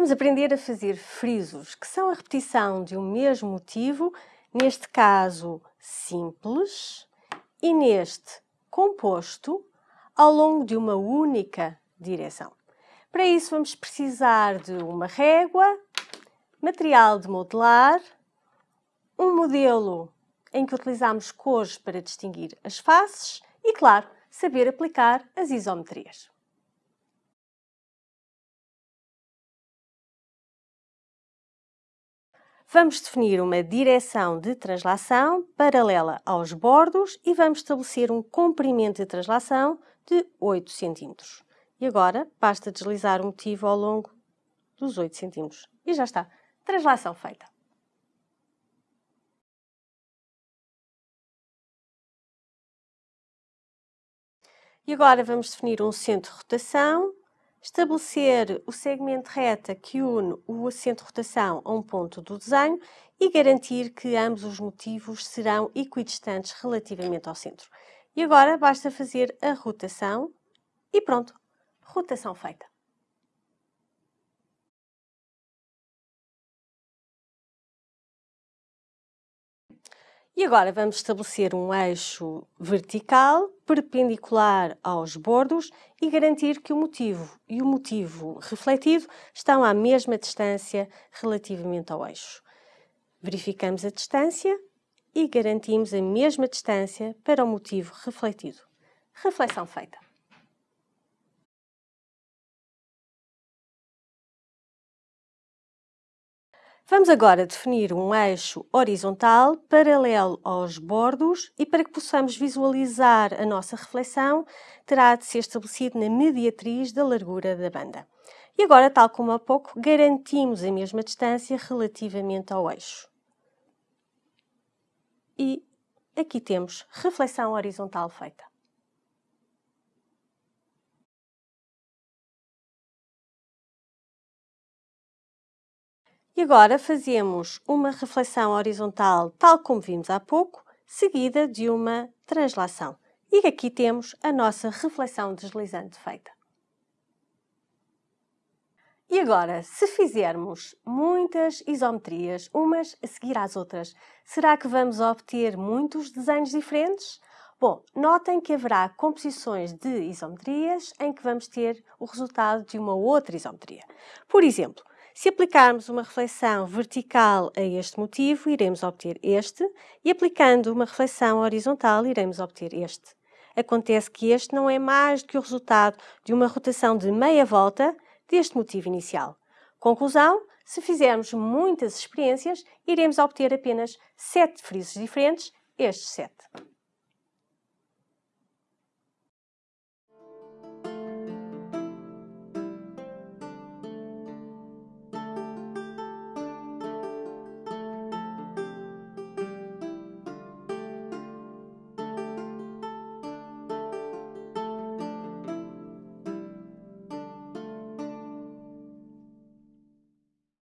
Vamos aprender a fazer frisos, que são a repetição de um mesmo motivo, neste caso simples, e neste composto, ao longo de uma única direção. Para isso vamos precisar de uma régua, material de modelar, um modelo em que utilizamos cores para distinguir as faces e, claro, saber aplicar as isometrias. Vamos definir uma direção de translação paralela aos bordos e vamos estabelecer um comprimento de translação de 8 cm. E agora basta deslizar o motivo ao longo dos 8 cm. E já está. Translação feita. E agora vamos definir um centro de rotação, estabelecer o segmento reta que une o centro de rotação a um ponto do desenho e garantir que ambos os motivos serão equidistantes relativamente ao centro. E agora basta fazer a rotação e pronto, rotação feita. E agora vamos estabelecer um eixo vertical perpendicular aos bordos e garantir que o motivo e o motivo refletido estão à mesma distância relativamente ao eixo. Verificamos a distância e garantimos a mesma distância para o motivo refletido. Reflexão feita. Vamos agora definir um eixo horizontal paralelo aos bordos e para que possamos visualizar a nossa reflexão, terá de ser estabelecido na mediatriz da largura da banda. E agora, tal como há pouco, garantimos a mesma distância relativamente ao eixo. E aqui temos reflexão horizontal feita. E agora fazemos uma reflexão horizontal, tal como vimos há pouco, seguida de uma translação. E aqui temos a nossa reflexão deslizante feita. E agora, se fizermos muitas isometrias, umas a seguir às outras, será que vamos obter muitos desenhos diferentes? Bom, notem que haverá composições de isometrias em que vamos ter o resultado de uma outra isometria. Por exemplo, se aplicarmos uma reflexão vertical a este motivo, iremos obter este, e aplicando uma reflexão horizontal, iremos obter este. Acontece que este não é mais do que o resultado de uma rotação de meia volta deste motivo inicial. Conclusão, se fizermos muitas experiências, iremos obter apenas sete frisos diferentes, estes sete.